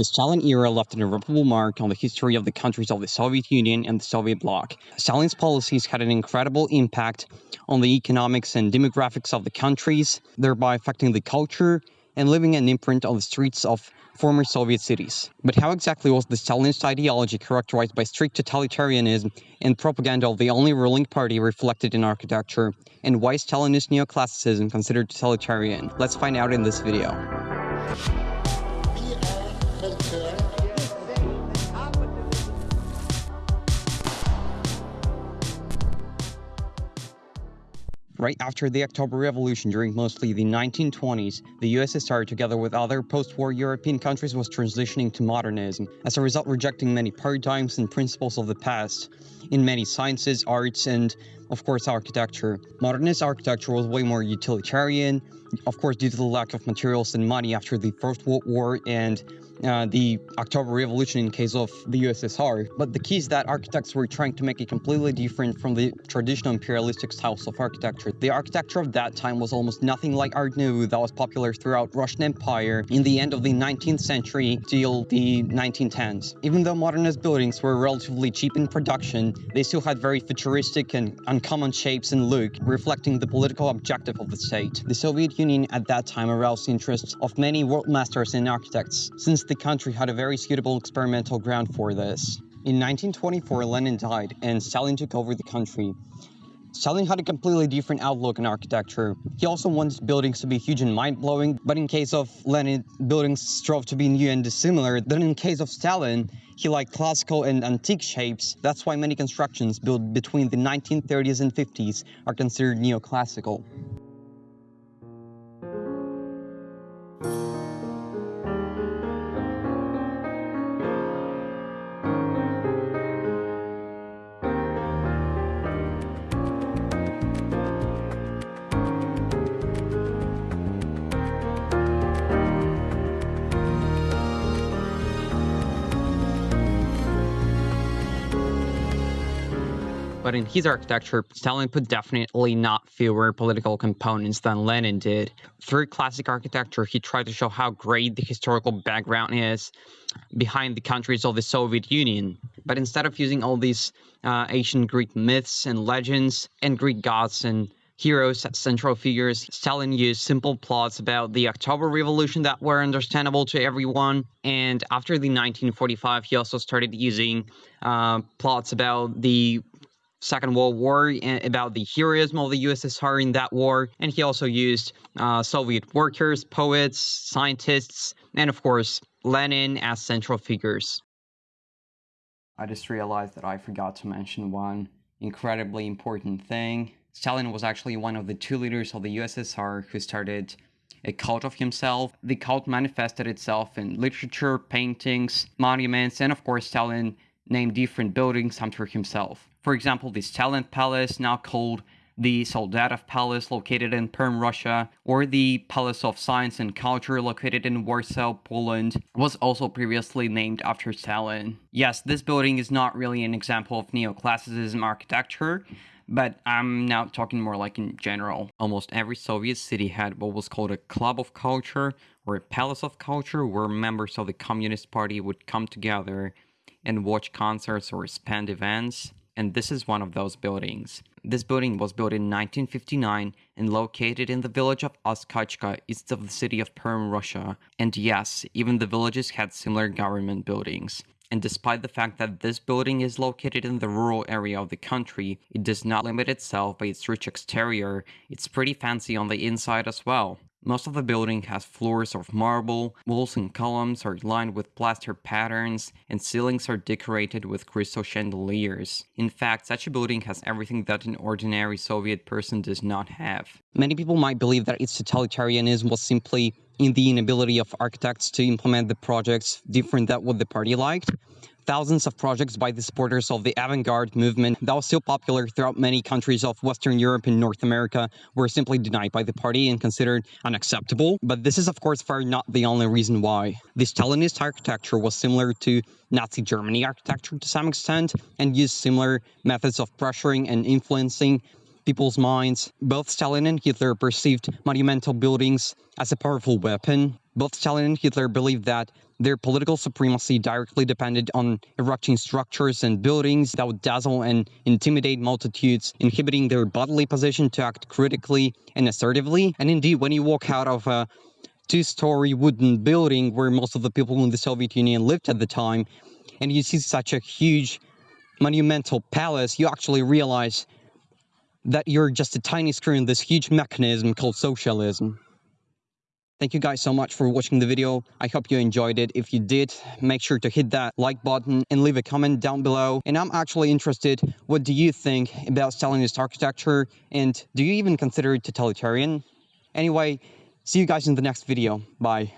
The Stalin era left an irreparable mark on the history of the countries of the Soviet Union and the Soviet bloc. Stalin's policies had an incredible impact on the economics and demographics of the countries, thereby affecting the culture and leaving an imprint on the streets of former Soviet cities. But how exactly was the Stalinist ideology characterized by strict totalitarianism and propaganda of the only ruling party reflected in architecture? And why is Stalinist neoclassicism considered totalitarian? Let's find out in this video. Right after the October Revolution during mostly the 1920s, the USSR together with other post-war European countries was transitioning to modernism, as a result rejecting many paradigms and principles of the past, in many sciences, arts, and of course architecture. Modernist architecture was way more utilitarian, of course due to the lack of materials and money after the First World War and uh, the October Revolution in case of the USSR. But the key is that architects were trying to make it completely different from the traditional imperialistic styles of architecture. The architecture of that time was almost nothing like Art Nouveau that was popular throughout Russian Empire in the end of the 19th century till the 1910s. Even though modernist buildings were relatively cheap in production, they still had very futuristic and uncommon shapes and look, reflecting the political objective of the state. The Soviet Union at that time aroused the interest of many world masters and architects, since the country had a very suitable experimental ground for this. In 1924, Lenin died and Stalin took over the country. Stalin had a completely different outlook on architecture. He also wanted buildings to be huge and mind-blowing, but in case of Lenin, buildings strove to be new and dissimilar. Then in case of Stalin, he liked classical and antique shapes. That's why many constructions built between the 1930s and 50s are considered neoclassical. But in his architecture, Stalin put definitely not fewer political components than Lenin did. Through classic architecture, he tried to show how great the historical background is behind the countries of the Soviet Union. But instead of using all these uh, ancient Greek myths and legends and Greek gods and heroes as central figures. Stalin used simple plots about the October Revolution that were understandable to everyone. And after the 1945, he also started using uh, plots about the Second World War about the heroism of the USSR in that war, and he also used uh, Soviet workers, poets, scientists, and of course, Lenin as central figures. I just realized that I forgot to mention one incredibly important thing. Stalin was actually one of the two leaders of the USSR who started a cult of himself. The cult manifested itself in literature, paintings, monuments, and of course Stalin named different buildings after himself. For example, this Stalin Palace, now called the Soldatov Palace, located in Perm, Russia, or the Palace of Science and Culture, located in Warsaw, Poland, was also previously named after Stalin. Yes, this building is not really an example of neoclassicism architecture, but I'm now talking more like in general. Almost every Soviet city had what was called a club of culture or a palace of culture where members of the Communist Party would come together and watch concerts or spend events and this is one of those buildings. This building was built in 1959 and located in the village of Oskachka, east of the city of Perm, Russia. And yes, even the villages had similar government buildings. And despite the fact that this building is located in the rural area of the country, it does not limit itself by its rich exterior, it's pretty fancy on the inside as well. Most of the building has floors of marble, walls and columns are lined with plaster patterns, and ceilings are decorated with crystal chandeliers. In fact, such a building has everything that an ordinary Soviet person does not have. Many people might believe that its totalitarianism was simply in the inability of architects to implement the projects different than what the party liked, thousands of projects by the supporters of the avant-garde movement that was still popular throughout many countries of Western Europe and North America were simply denied by the party and considered unacceptable. But this is of course far not the only reason why. The Stalinist architecture was similar to Nazi Germany architecture to some extent and used similar methods of pressuring and influencing people's minds. Both Stalin and Hitler perceived monumental buildings as a powerful weapon. Both Stalin and Hitler believed that Their political supremacy directly depended on erecting structures and buildings that would dazzle and intimidate multitudes, inhibiting their bodily position to act critically and assertively. And indeed, when you walk out of a two-story wooden building where most of the people in the Soviet Union lived at the time, and you see such a huge monumental palace, you actually realize that you're just a tiny screw in this huge mechanism called socialism. Thank you guys so much for watching the video. I hope you enjoyed it. If you did, make sure to hit that like button and leave a comment down below. And I'm actually interested, what do you think about Stalinist architecture? And do you even consider it totalitarian? Anyway, see you guys in the next video. Bye.